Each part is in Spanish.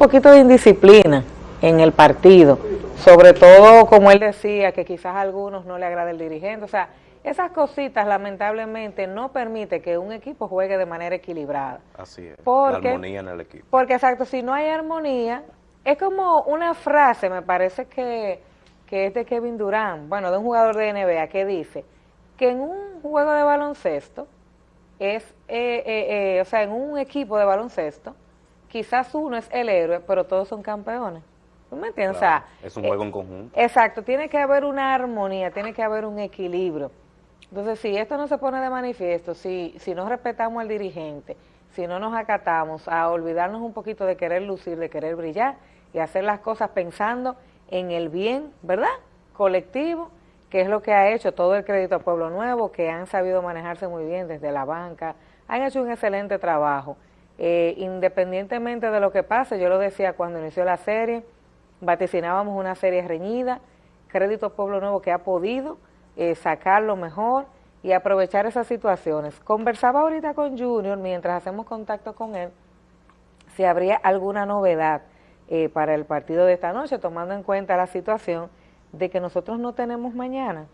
un poquito de indisciplina en el partido, sobre todo como él decía, que quizás a algunos no le agrada el dirigente, o sea, esas cositas lamentablemente no permite que un equipo juegue de manera equilibrada. Así es, porque, la armonía en el equipo. Porque exacto, si no hay armonía, es como una frase, me parece que, que es de Kevin Durant, bueno, de un jugador de NBA, que dice que en un juego de baloncesto, es, eh, eh, eh, o sea, en un equipo de baloncesto, quizás uno es el héroe, pero todos son campeones. ¿Tú me entiendes? o sea, es un juego en conjunto. Exacto, tiene que haber una armonía, tiene que haber un equilibrio. Entonces, si esto no se pone de manifiesto, si, si no respetamos al dirigente, si no nos acatamos a olvidarnos un poquito de querer lucir, de querer brillar y hacer las cosas pensando en el bien, ¿verdad? Colectivo, que es lo que ha hecho todo el crédito a Pueblo Nuevo, que han sabido manejarse muy bien desde la banca, han hecho un excelente trabajo. Eh, independientemente de lo que pase, yo lo decía cuando inició la serie, vaticinábamos una serie reñida, crédito Pueblo Nuevo que ha podido eh, sacar lo mejor y aprovechar esas situaciones. Conversaba ahorita con Junior mientras hacemos contacto con él si habría alguna novedad eh, para el partido de esta noche, tomando en cuenta la situación de que nosotros no tenemos mañana.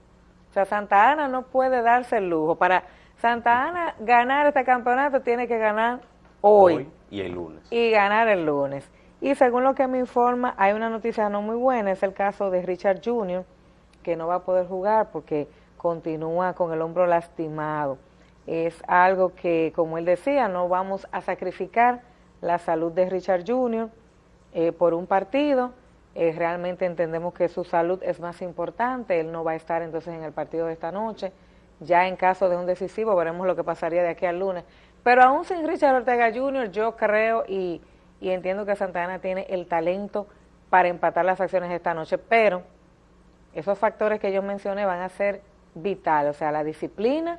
O sea, Santa Ana no puede darse el lujo. Para Santa Ana ganar este campeonato tiene que ganar hoy. hoy y el lunes. Y ganar el lunes. Y según lo que me informa, hay una noticia no muy buena, es el caso de Richard Jr., que no va a poder jugar porque continúa con el hombro lastimado. Es algo que, como él decía, no vamos a sacrificar la salud de Richard Jr. Eh, por un partido. Eh, realmente entendemos que su salud es más importante. Él no va a estar entonces en el partido de esta noche. Ya en caso de un decisivo veremos lo que pasaría de aquí al lunes. Pero aún sin Richard Ortega Jr., yo creo y, y entiendo que Santana tiene el talento para empatar las acciones esta noche, pero esos factores que yo mencioné van a ser vitales, o sea, la disciplina,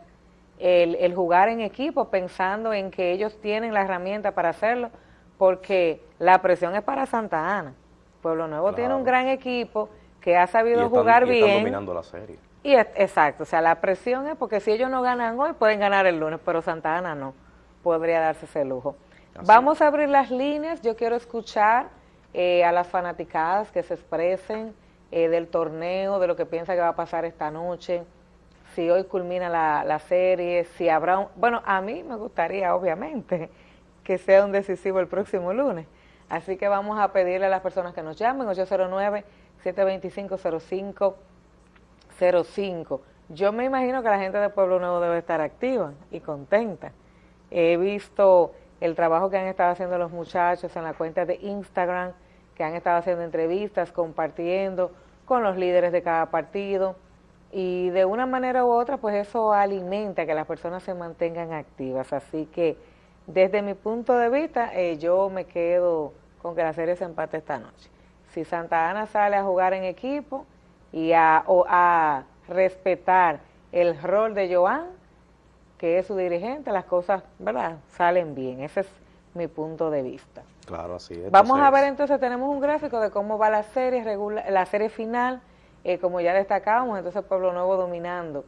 el, jugar en equipo pensando en que ellos tienen la herramienta para hacerlo, porque la presión es para Santa Ana. Pueblo Nuevo tiene un gran equipo que ha sabido jugar y bien. Dominando la serie. Y exacto, o sea, la presión es porque si ellos no ganan hoy, pueden ganar el lunes, pero Santa Ana no, podría darse ese lujo. Vamos a abrir las líneas, yo quiero escuchar eh, a las fanaticadas que se expresen, eh, del torneo, de lo que piensa que va a pasar esta noche, si hoy culmina la, serie, si habrá un... Bueno, a mí me gustaría, obviamente, que sea un decisivo el próximo lunes. Así que vamos a pedirle a las personas que nos llamen, 809-725-0505. Yo me imagino que la gente de Pueblo Nuevo debe estar activa y contenta. He visto el trabajo que han estado haciendo los muchachos en la cuenta de Instagram, que han estado haciendo entrevistas, compartiendo con los líderes de cada partido y de una manera u otra pues eso alimenta que las personas se mantengan activas. Así que desde mi punto de vista eh, yo me quedo con que la serie se empate esta noche. Si Santa Ana sale a jugar en equipo y a, a respetar el rol de Joan, que es su dirigente, las cosas, ¿verdad?, salen bien. Ese es mi punto de vista. Claro, así es. Vamos a ver entonces, tenemos un gráfico de cómo va la serie, la serie final, eh, como ya destacábamos, entonces Pueblo Nuevo dominando.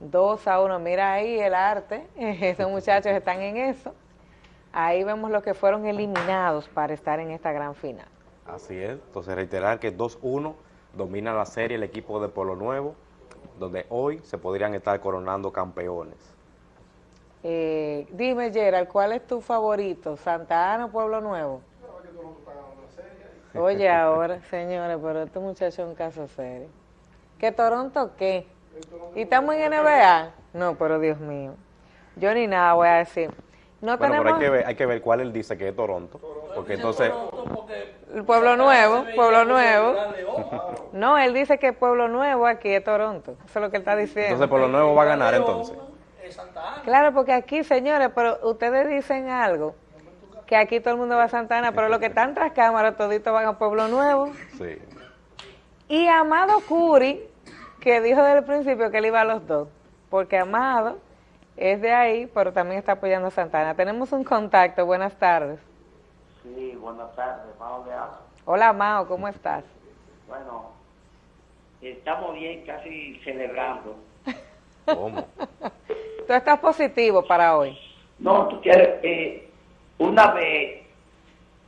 2 a 1, mira ahí el arte, esos muchachos están en eso. Ahí vemos los que fueron eliminados para estar en esta gran final. Así es, entonces reiterar que 2-1 domina la serie el equipo de Pueblo Nuevo, donde hoy se podrían estar coronando campeones. Eh, dime, Gerald, ¿cuál es tu favorito? ¿Santa Ana o Pueblo Nuevo? Oye, ahora, señores, pero este muchacho es un caso serio. ¿Qué Toronto qué? ¿Y estamos en NBA? No, pero Dios mío. Yo ni nada voy a decir. No bueno, tenemos... pero hay que, ver, hay que ver cuál él dice que es Toronto. Porque entonces... El Pueblo Nuevo, Pueblo Nuevo. No, él dice que Pueblo Nuevo aquí es Toronto. Eso es lo que él está diciendo. Entonces Pueblo Nuevo va a ganar entonces. Claro, porque aquí, señores, pero ustedes dicen algo, que aquí todo el mundo va a Santa Ana, pero los que están tras cámaras, toditos van a Pueblo Nuevo. Sí. Y Amado Curi, que dijo desde el principio que él iba a los dos, porque Amado es de ahí, pero también está apoyando a Santana. Tenemos un contacto, buenas tardes. Sí, buenas tardes, Mao de Hola Mao, ¿cómo estás? Bueno, estamos bien, casi celebrando. ¿Cómo? ¿Tú estás positivo para hoy? No, tú quieres, eh, una vez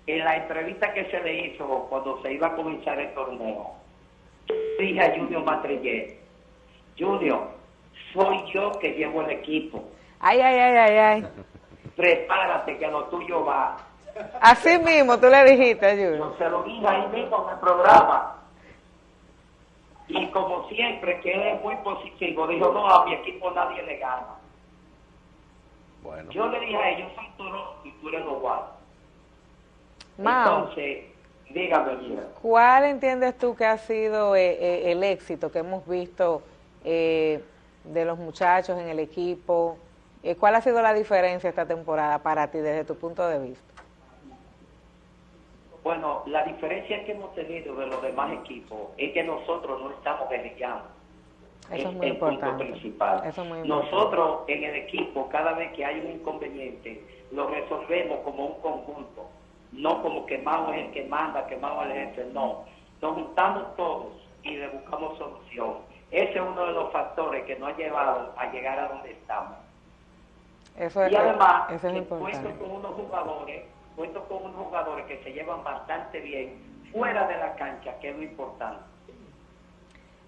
en la entrevista que se le hizo cuando se iba a comenzar el torneo, dije a Junior Matrillé, Junior, soy yo que llevo el equipo. Ay, ay, ay, ay, ay. Prepárate que lo tuyo va. Así mismo tú le dijiste, Junior. Yo se lo dije ahí mismo en el programa. Y como siempre, que él es muy positivo, dijo, no, a mi equipo nadie le gana. Bueno, Yo le dije a ellos, soy Toronto y tú eres. Mao, Entonces, dígame, mira. ¿cuál entiendes tú que ha sido eh, eh, el éxito que hemos visto eh, de los muchachos en el equipo? Eh, ¿Cuál ha sido la diferencia esta temporada para ti desde tu punto de vista? Bueno, la diferencia que hemos tenido de los demás equipos es que nosotros no estamos guerrillando. Eso es muy el punto importante. principal. Eso es muy importante. Nosotros en el equipo, cada vez que hay un inconveniente, lo resolvemos como un conjunto. No como que Mao es el que manda, que Mao es el jefe, no. Nos juntamos todos y le buscamos solución. Ese es uno de los factores que nos ha llevado a llegar a donde estamos. Eso es, Y además, eso es importante. cuento con unos jugadores, cuento con unos jugadores que se llevan bastante bien fuera de la cancha, que es lo importante.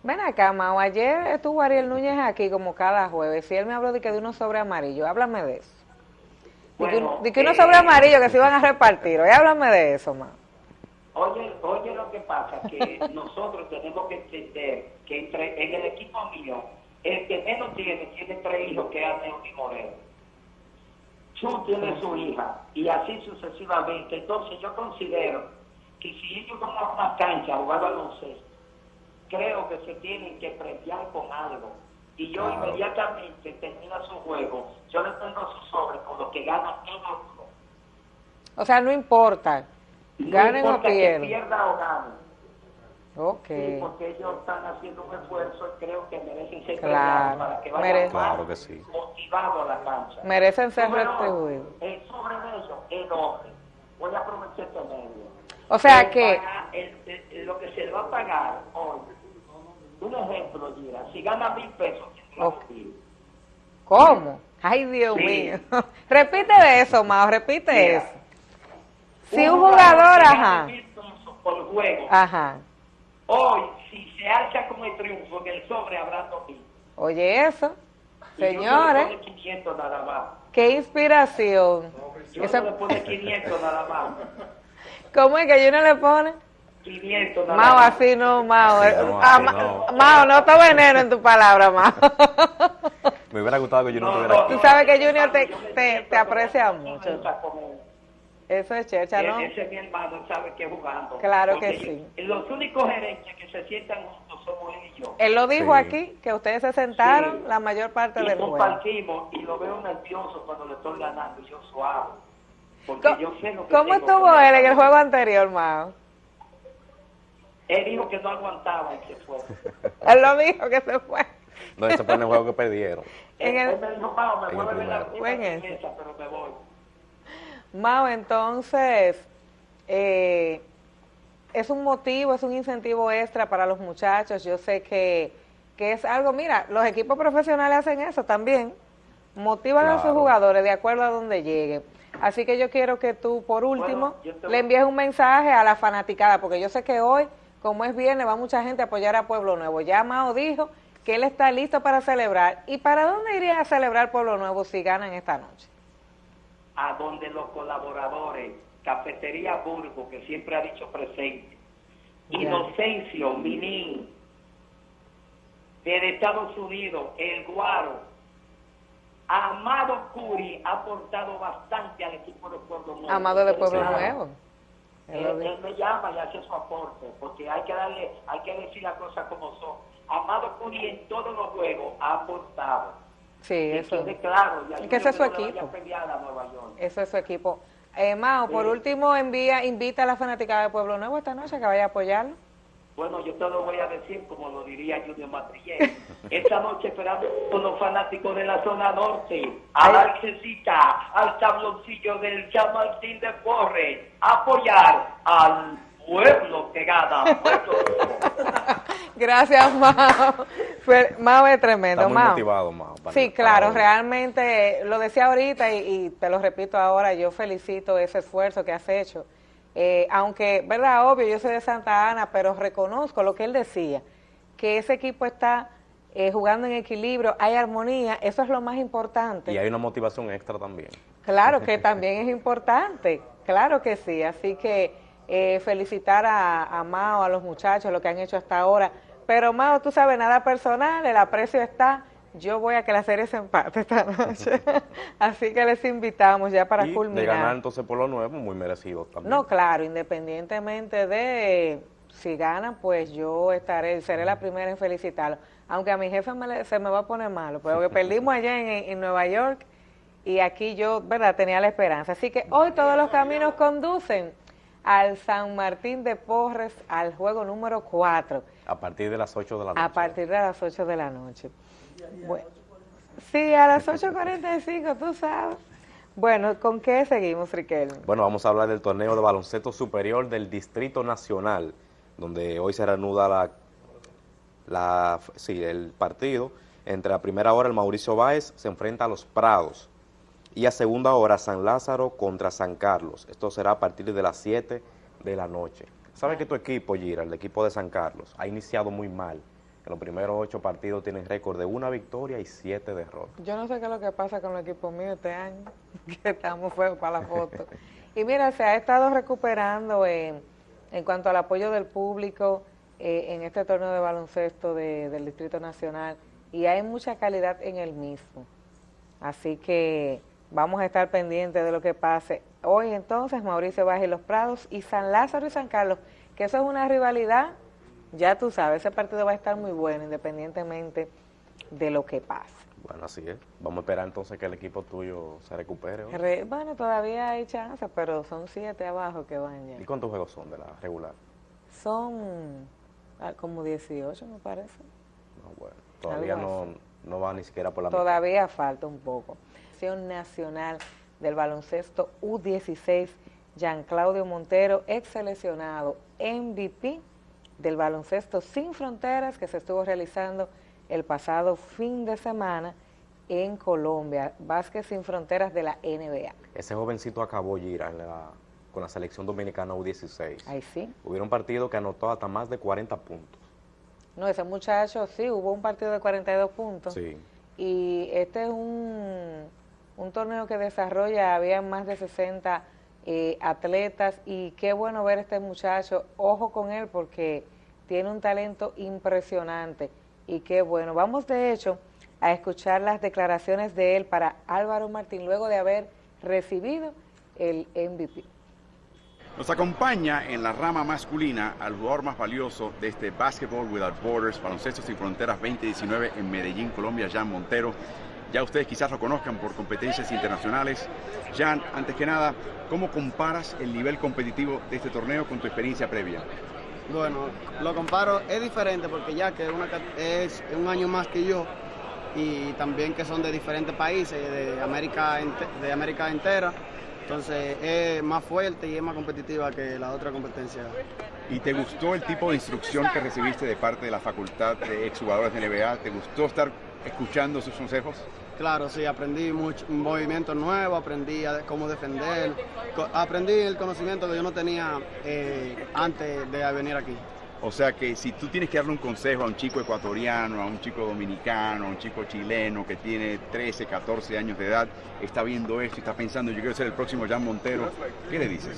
Ven acá, Mao, ayer estuvo Ariel Núñez aquí como cada jueves y él me habló de que de unos sobre amarillo. Háblame de eso. De que, de que unos eh, sobre amarillo que se iban a repartir. Oye, háblame de eso, Mao. Oye, oye lo que pasa, que nosotros tenemos que entender que entre, en el equipo mío, el que menos tiene, tiene tres hijos que es Aneudy Moreno. Chu tiene su hija, y así sucesivamente. Entonces yo considero que si ellos van a una cancha a jugar baloncesto, creo que se tienen que premiar con algo. Y yo Claro. inmediatamente termina su juego, yo le tengo su sobre con lo que gana todo uno. O sea, no importa. No Ganen o importa que pierdan. pierda o gane. Ok. Sí, porque ellos están haciendo un esfuerzo y creo que merecen ser Claro, para que merece- vayan Claro que sí. motivados a la cancha. Merecen ser retribuidos. El sobre de ellos, el hombre. Voy a aprovechar este medio. O sea El que, paga- el- el- lo que se le va a pagar un ejemplo, Gira, si gana mil pesos. ¿cómo? Ay, Dios Sí. mío. repite eso, Mao, repite Mira, eso. Si un jugador, ajá, mil pesos por juego, ajá. hoy, si se alza con el triunfo, en el sobre habrá dos mil. Oye, eso. Y Señores, pone 500 nada más. qué inspiración. Yo Eso- le pone 500 nada más. ¿Cómo es que uno le pone? 500 nada Mao, más. así no, Mao. Sí, no, Ah, así Ma- no. Mao, no te veneno en tu palabra, Mao. me hubiera gustado que yo no estuviera no, aquí. Tú sabes que Junior te- te- te aprecia mucho. Eso es checha, ¿no? Ese es mi hermano, él sabe que es jugando. Claro que Porque sí. yo- Los únicos gerentes que se sientan juntos somos él y yo. Él lo dijo Sí. aquí, que ustedes se sentaron Sí. la mayor parte Y del juego. compartimos y lo veo nervioso cuando le estoy ganando y yo suave. Porque ¿Cómo, yo sé lo que cómo estuvo que él en el juego anterior, Mao? Él dijo que no aguantaba y se fue. Él lo dijo que se fue. No, ese fue en el juego que perdieron. En el- él me dijo, "Mao, me En el mueve la primero. Fue en una ese. mesa, pero me voy. Mao, entonces, eh, es un motivo, es un incentivo extra para los muchachos. Yo sé que, que es algo, mira, los equipos profesionales hacen eso también. Motivan a sus jugadores de acuerdo a donde lleguen. Así que yo quiero que tú, por último, voy- le envíes un mensaje a la fanaticada, porque yo sé que hoy, como es viernes, va mucha gente a apoyar a Pueblo Nuevo. Ya Mao dijo que él está listo para celebrar. ¿Y para dónde iría a celebrar Pueblo Nuevo si ganan esta noche? a donde los colaboradores, Cafetería Burgo, que siempre ha dicho presente, Ya. Inocencio, Minín, de Estados Unidos, El Guaro, Amado Curi ha aportado bastante al equipo de Pueblo Nuevo. Amado de Pueblo. Nuevo. Él me llama y hace su aporte, porque hay que darle, hay que decir las cosas como son. Amado Curi en todos los juegos ha aportado. Sí, Que eso. quede claro, y Que ese es su equipo. Eso es su equipo. Eh, Mao, por último, envía, invita a la fanática de Pueblo Nuevo esta noche que vaya a apoyarlo. Bueno, yo te lo voy a decir como lo diría Junior Matrillé. Esta noche esperamos con los fanáticos de la zona norte, a la Arcesita, al tabloncillo del Chamartín de Porres, a apoyar al pueblo que gana. Pueblo. Gracias, Mao. Fue- Mao es tremendo, Está muy Mao. motivado, Mao. Sí, claro, realmente lo decía ahorita y, y te lo repito ahora, yo felicito ese esfuerzo que has hecho Eh, aunque, verdad, obvio, yo soy de Santa Ana, pero reconozco lo que él decía, que ese equipo está eh, jugando en equilibrio, hay armonía, eso es lo más importante. Y hay una motivación extra también. Claro que también es importante, claro que sí, así que eh, felicitar a, a Mao, a los muchachos, lo que han hecho hasta ahora, pero Mao, tú sabes, nada personal, el aprecio está, yo voy a que la serie se empate esta noche, así que les invitamos ya para y culminar. de ganar entonces por lo nuevo, muy merecido también. No, claro, independientemente de si ganan, pues yo estaré, seré la primera en felicitarlo. Aunque a mi jefe me le- se me va a poner malo, porque perdimos allá en, en Nueva York y aquí yo, ¿verdad?, tenía la esperanza. Así que hoy todos los caminos conducen al San Martín de Porres, al juego número 4, A partir de las 8 de la noche. a partir de las 8 de la noche. Bueno, sí, a las 8.45, tú sabes. Bueno, ¿con qué seguimos, Riquelme? Bueno, vamos a hablar del torneo de baloncesto superior del Distrito Nacional, donde hoy se reanuda la, la, sí, el partido. Entre la primera hora el Mauricio Báez se enfrenta a los Prados y a segunda hora San Lázaro contra San Carlos. Esto será a partir de las 7 de la noche. ¿Sabes que tu equipo, Gira, el equipo de San Carlos, ha iniciado muy mal? Los primeros ocho partidos tienen récord de una victoria y siete derrotas. Yo no sé qué es lo que pasa con los equipos míos este año, que estamos feos para la foto. Y mira, se ha estado recuperando en, en cuanto al apoyo del público eh, en este torneo de baloncesto de- del Distrito Nacional y hay mucha calidad en el mismo. Así que vamos a estar pendientes de lo que pase. Hoy entonces Mauricio Baja y Los Prados y San Lázaro y San Carlos, que eso es una rivalidad, ya tú sabes, ese partido va a estar muy bueno independientemente de lo que pase. Bueno, así es. Vamos a esperar entonces que el equipo tuyo se recupere. Re- bueno, todavía hay chance, pero son siete abajo que van ¿Y ya. cuántos juegos son de la regular? Son ah, como 18, me parece. No, bueno, todavía no, no va ni siquiera por la mitad. Todavía falta un poco. Selección Nacional del Baloncesto U16, Jean Claudio Montero, ex seleccionado MVP del baloncesto sin fronteras que se estuvo realizando el pasado fin de semana en Colombia, Básquet sin fronteras de la NBA. Ese jovencito acabó Gira en la- con la selección dominicana U16. Ahí sí. Hubieron partidos que anotó hasta más de 40 puntos. No, ese muchacho sí, hubo un partido de 42 puntos. Sí. Y este es un, un torneo que desarrolla, había más de 60 eh, atletas y qué bueno ver este muchacho, ojo con él porque tiene un talento impresionante y qué bueno. Vamos de hecho a escuchar las declaraciones de él para Álvaro Martín luego de haber recibido el MVP. Nos acompaña en la rama masculina al jugador más valioso de este Basketball Without Borders, Baloncesto Sin Fronteras 2019 en Medellín, Colombia, Jan Montero. Ya ustedes quizás lo conozcan por competencias internacionales. Jan, antes que nada, ¿cómo comparas el nivel competitivo de este torneo con tu experiencia previa? Bueno, lo comparo, es diferente porque ya que una es un año más que yo y también que son de diferentes países, de América, ente- de América entera, entonces es más fuerte y es más competitiva que la otra competencia. ¿Y te gustó el tipo de instrucción que recibiste de parte de la facultad de exjugadores de NBA? ¿Te gustó estar escuchando sus consejos? Claro, sí, aprendí mucho, movimientos nuevos, aprendí a cómo defender, aprendí el conocimiento que yo no tenía eh, antes de venir aquí. O sea que si tú tienes que darle un consejo a un chico ecuatoriano, a un chico dominicano, a un chico chileno que tiene 13, 14 años de edad, está viendo esto y está pensando, yo quiero ser el próximo Jan Montero, ¿qué le dices?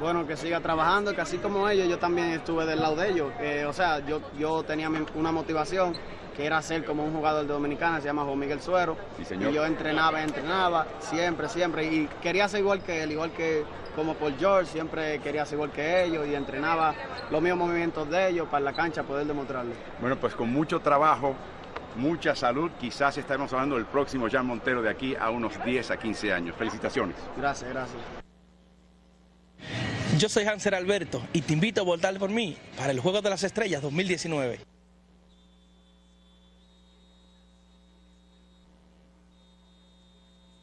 Bueno, que siga trabajando, que así como ellos, yo también estuve del lado de ellos. Eh, o sea, yo, yo tenía una motivación que era ser como un jugador de Dominicana, se llama Juan Miguel Suero. Sí, señor. Y yo entrenaba, entrenaba, siempre, siempre. Y quería ser igual que él, igual que como Paul George, siempre quería ser igual que ellos y entrenaba los mismos movimientos de ellos para la cancha poder demostrarlo. Bueno, pues con mucho trabajo, mucha salud, quizás estaremos hablando del próximo Jan Montero de aquí a unos 10 a 15 años. Felicitaciones. Gracias, gracias. Yo soy Hanser Alberto y te invito a votar por mí para el Juego de las Estrellas 2019.